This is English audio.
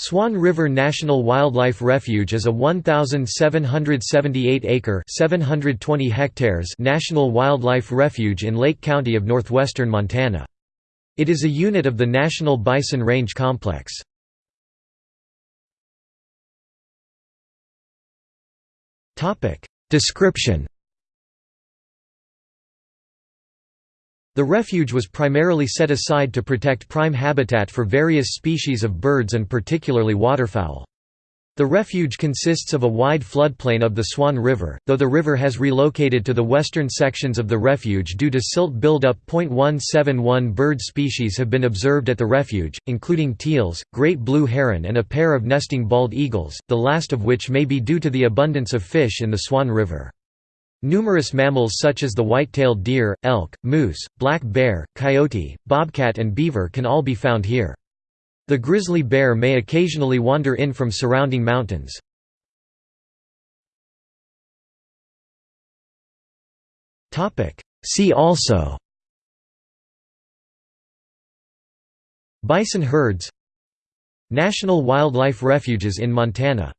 Swan River National Wildlife Refuge is a 1,778-acre (720 hectares) national wildlife refuge in Lake County of northwestern Montana. It is a unit of the National Bison Range Complex. Description The refuge was primarily set aside to protect prime habitat for various species of birds and particularly waterfowl. The refuge consists of a wide floodplain of the Swan River, though the river has relocated to the western sections of the refuge due to silt buildup. 171 bird species have been observed at the refuge, including teals, great blue heron, and a pair of nesting bald eagles, the last of which may be due to the abundance of fish in the Swan River. Numerous mammals such as the white-tailed deer, elk, moose, black bear, coyote, bobcat and beaver can all be found here. The grizzly bear may occasionally wander in from surrounding mountains. See also Bison herds National wildlife refuges in Montana